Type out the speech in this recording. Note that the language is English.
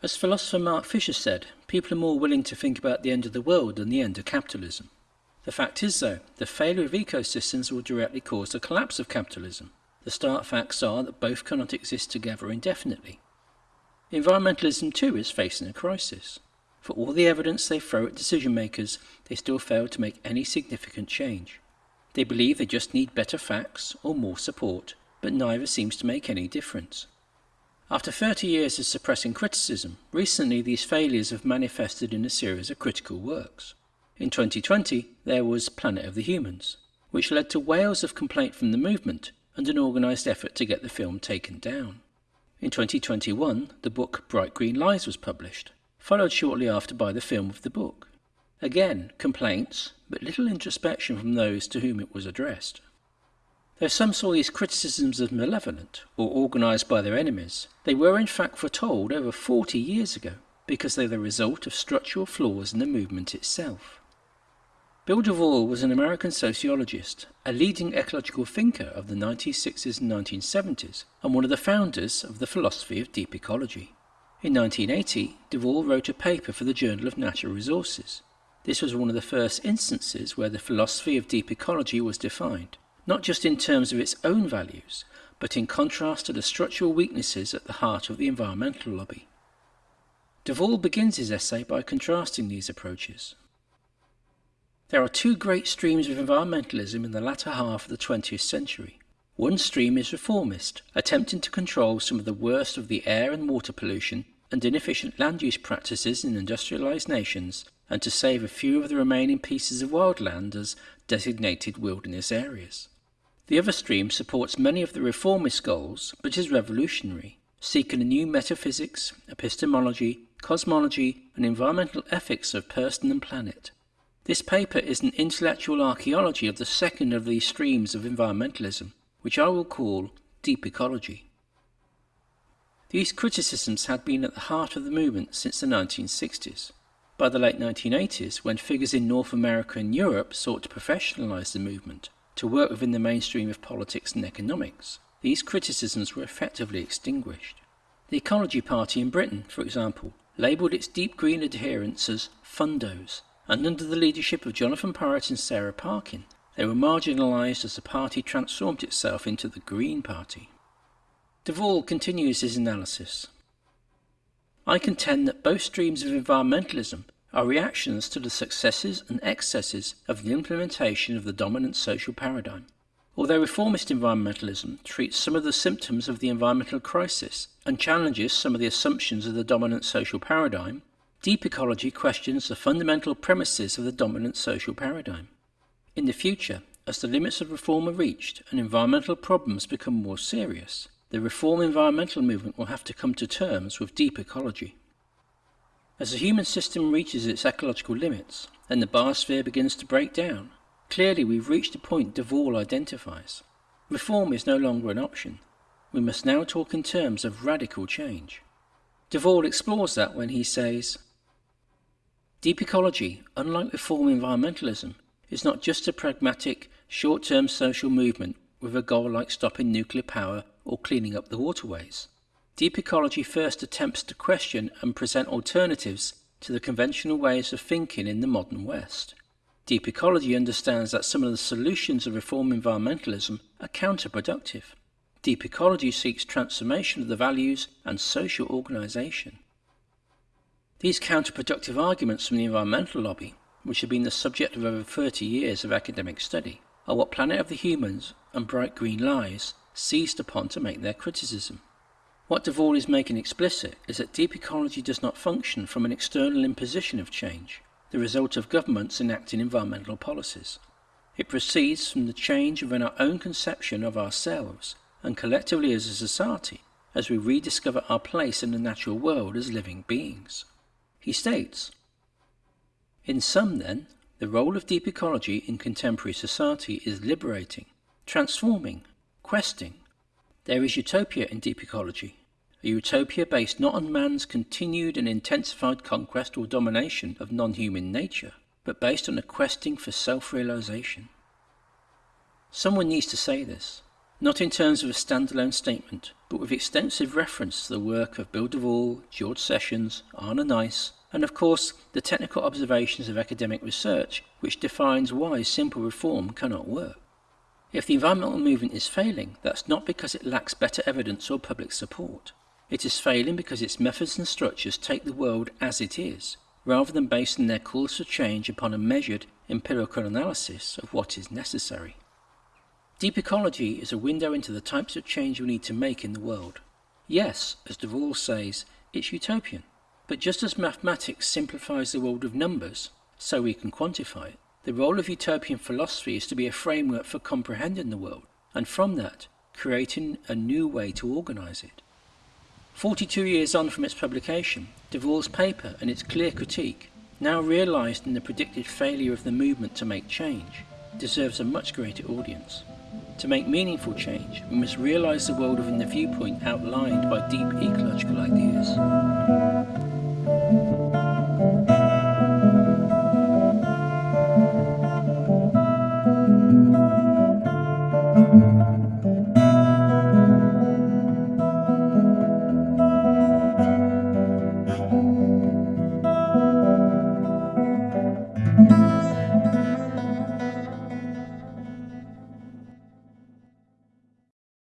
As philosopher Mark Fisher said, people are more willing to think about the end of the world than the end of capitalism. The fact is, though, the failure of ecosystems will directly cause the collapse of capitalism. The stark facts are that both cannot exist together indefinitely. Environmentalism too is facing a crisis. For all the evidence they throw at decision makers, they still fail to make any significant change. They believe they just need better facts or more support, but neither seems to make any difference. After 30 years of suppressing criticism, recently these failures have manifested in a series of critical works. In 2020, there was Planet of the Humans, which led to wails of complaint from the movement and an organised effort to get the film taken down. In 2021, the book Bright Green Lies was published, followed shortly after by the film of the book. Again, complaints, but little introspection from those to whom it was addressed. Though some saw these criticisms as malevolent or organised by their enemies, they were in fact foretold over 40 years ago because they are the result of structural flaws in the movement itself. Bill Devall was an American sociologist, a leading ecological thinker of the 1960s and 1970s, and one of the founders of the philosophy of deep ecology. In 1980, Devall wrote a paper for the Journal of Natural Resources. This was one of the first instances where the philosophy of deep ecology was defined, not just in terms of its own values, but in contrast to the structural weaknesses at the heart of the environmental lobby. Devall begins his essay by contrasting these approaches. There are two great streams of environmentalism in the latter half of the 20th century. One stream is reformist, attempting to control some of the worst of the air and water pollution and inefficient land use practices in industrialized nations and to save a few of the remaining pieces of wildland as designated wilderness areas. The other stream supports many of the reformist goals, but is revolutionary, seeking a new metaphysics, epistemology, cosmology, and environmental ethics of person and planet. This paper is an intellectual archaeology of the second of these streams of environmentalism, which I will call deep ecology. These criticisms had been at the heart of the movement since the 1960s. By the late 1980s, when figures in North America and Europe sought to professionalise the movement, to work within the mainstream of politics and economics, these criticisms were effectively extinguished. The Ecology Party in Britain, for example, labelled its deep green adherents as fundos, and under the leadership of Jonathan Porritt and Sarah Parkin, they were marginalised as the party transformed itself into the Green Party. Devall continues his analysis. I contend that both streams of environmentalism are reactions to the successes and excesses of the implementation of the dominant social paradigm. Although reformist environmentalism treats some of the symptoms of the environmental crisis and challenges some of the assumptions of the dominant social paradigm, deep ecology questions the fundamental premises of the dominant social paradigm. In the future, as the limits of reform are reached and environmental problems become more serious, the reform environmental movement will have to come to terms with deep ecology. As the human system reaches its ecological limits and the biosphere begins to break down, clearly we've reached a point Devall identifies. Reform is no longer an option. We must now talk in terms of radical change. Devall explores that when he says, Deep ecology, unlike reform environmentalism, is not just a pragmatic, short-term social movement with a goal like stopping nuclear power or cleaning up the waterways. Deep ecology first attempts to question and present alternatives to the conventional ways of thinking in the modern West. Deep ecology understands that some of the solutions of reform environmentalism are counterproductive. Deep ecology seeks transformation of the values and social organisation. These counterproductive arguments from the environmental lobby, which have been the subject of over 30 years of academic study, are what Planet of the Humans and Bright Green Lies seized upon to make their criticism. What Devall is making explicit is that deep ecology does not function from an external imposition of change, the result of governments enacting environmental policies. It proceeds from the change within our own conception of ourselves and collectively as a society as we rediscover our place in the natural world as living beings. He states, In sum then, the role of deep ecology in contemporary society is liberating, transforming, questing. There is utopia in deep ecology, a utopia based not on man's continued and intensified conquest or domination of non-human nature, but based on a questing for self-realization. Someone needs to say this. not in terms of a standalone statement, but with extensive reference to the work of Bill Devall, George Sessions, Arne Naess, and of course the technical observations of academic research which defines why simple reform cannot work. If the environmental movement is failing, that's not because it lacks better evidence or public support. It is failing because its methods and structures take the world as it is, rather than basing their calls for change upon a measured empirical analysis of what is necessary. Deep ecology is a window into the types of change we need to make in the world. Yes, as Devall says, it's utopian. But just as mathematics simplifies the world of numbers, so we can quantify it, the role of utopian philosophy is to be a framework for comprehending the world, and from that, creating a new way to organise it. 42 years on from its publication, Devall's paper and its clear critique, now realised in the predicted failure of the movement to make change, deserves a much greater audience. To make meaningful change, we must realise the world within the viewpoint outlined by deep ecological ideas.